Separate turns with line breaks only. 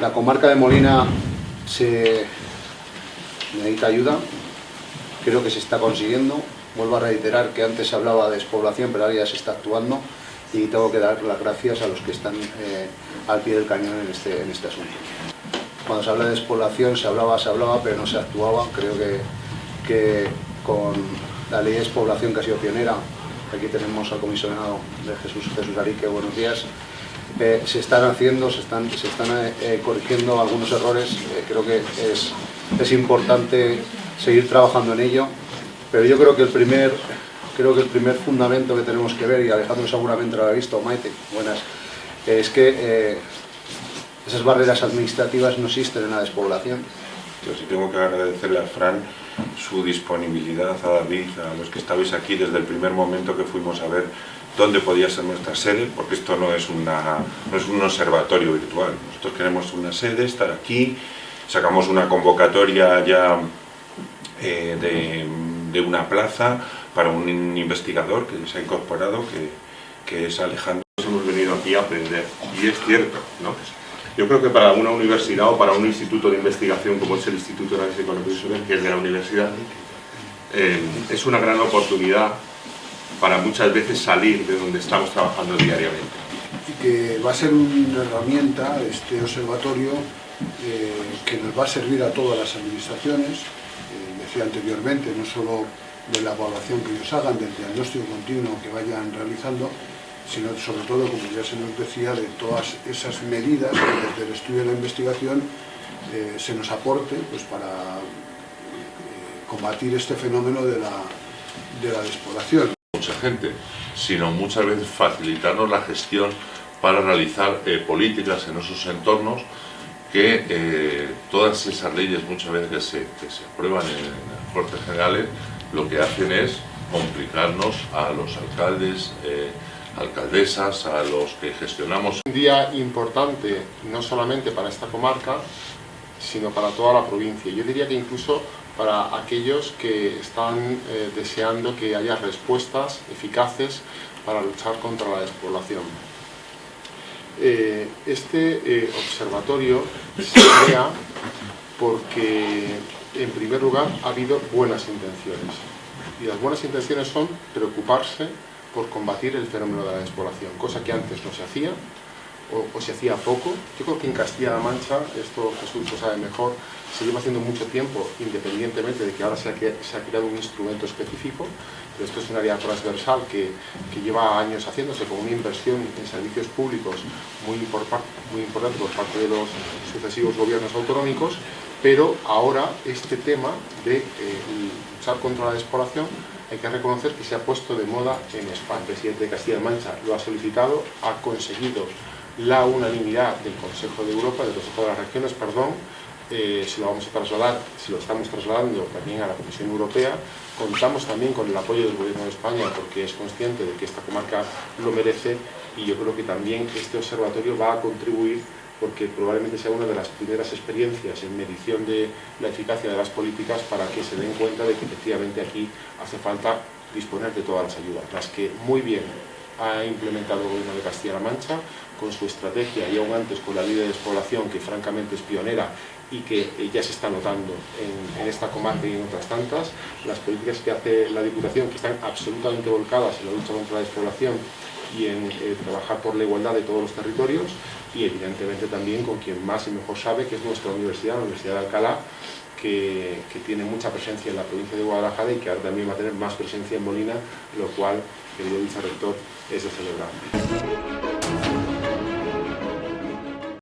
La comarca de Molina se necesita ayuda, creo que se está consiguiendo. Vuelvo a reiterar que antes se hablaba de despoblación, pero ahora ya se está actuando y tengo que dar las gracias a los que están eh, al pie del cañón en este, en este asunto. Cuando se habla de despoblación se hablaba, se hablaba, pero no se actuaba. Creo que, que con la ley de despoblación que ha sido pionera, aquí tenemos al comisionado de Jesús, Jesús Arique, buenos días, eh, se están haciendo, se están, se están eh, corrigiendo algunos errores, creo que es, es importante seguir trabajando en ello, pero yo creo que el primer creo que el primer fundamento que tenemos que ver, y Alejandro seguramente lo ha visto, Maite, buenas, es que eh, esas barreras administrativas no existen en la despoblación.
Yo sí tengo que agradecerle a Fran su disponibilidad, a David, a los que estabais aquí desde el primer momento que fuimos a ver dónde podía ser nuestra sede, porque esto no es, una, no es un observatorio virtual. Nosotros queremos una sede, estar aquí, sacamos una convocatoria ya eh, de, de una plaza para un investigador que se ha incorporado, que, que es Alejandro.
Hemos venido aquí a aprender, y es cierto, ¿no? Yo creo que para una universidad o para un instituto de investigación como es el Instituto de Análisis Económico que es de la universidad, eh, es una gran oportunidad para muchas veces salir de donde estamos trabajando diariamente.
Y que va a ser una herramienta, este observatorio, eh, que nos va a servir a todas las administraciones, eh, decía anteriormente, no solo de la evaluación que ellos hagan, del diagnóstico continuo que vayan realizando, sino sobre todo, como ya se nos decía, de todas esas medidas que desde el estudio de la investigación eh, se nos aporte pues, para combatir este fenómeno de la, de la despoblación.
Mucha gente, sino muchas veces facilitarnos la gestión para realizar eh, políticas en esos entornos que todas esas leyes muchas veces que se, que se aprueban en, en Cortes Generales lo que hacen es complicarnos a los alcaldes, eh, alcaldesas, a los que gestionamos.
Un día importante no solamente para esta comarca, sino para toda la provincia. Yo diría que incluso para aquellos que están eh, deseando que haya respuestas eficaces para luchar contra la despoblación. Eh, este observatorio se crea porque en primer lugar, ha habido buenas intenciones. Y las buenas intenciones son preocuparse por combatir el fenómeno de la despoblación, cosa que antes no se hacía, o, se hacía poco. Yo creo que en Castilla-La Mancha, esto Jesús lo sabe mejor, se lleva haciendo mucho tiempo, independientemente de que ahora se ha, se ha creado un instrumento específico, pero esto es un área transversal que, que, lleva años haciéndose con una inversión en servicios públicos muy, muy importante por parte de los sucesivos gobiernos autonómicos pero ahora este tema de eh, luchar contra la despoblación hay que reconocer que se ha puesto de moda en España. El presidente de Castilla-La Mancha lo ha solicitado, ha conseguido la unanimidad del Consejo de Europa, del Consejo de las Regiones, perdón, eh, se lo vamos a trasladar, se lo estamos trasladando también a la Comisión Europea. Contamos también con el apoyo del Gobierno de España porque es consciente de que esta comarca lo merece y yo creo que también este observatorio va a contribuir porque probablemente sea una de las primeras experiencias en medición de la eficacia de las políticas para que se den cuenta de que efectivamente aquí hace falta disponer de todas las ayudas, las que muy bien ha implementado el gobierno de Castilla-La Mancha con su estrategia y aún antes con la ley de despoblación que francamente es pionera y que ya se está notando en, esta comarca y en otras tantas, las políticas que hace la Diputación que están absolutamente volcadas en la lucha contra la despoblación y en eh, trabajar por la igualdad de todos los territorios y evidentemente también con quien más y mejor sabe que es nuestra universidad, la Universidad de Alcalá, que, que, tiene mucha presencia en la provincia de Guadalajara y que ahora también va a tener más presencia en Molina, lo cual, querido vicerrector, es de celebrar.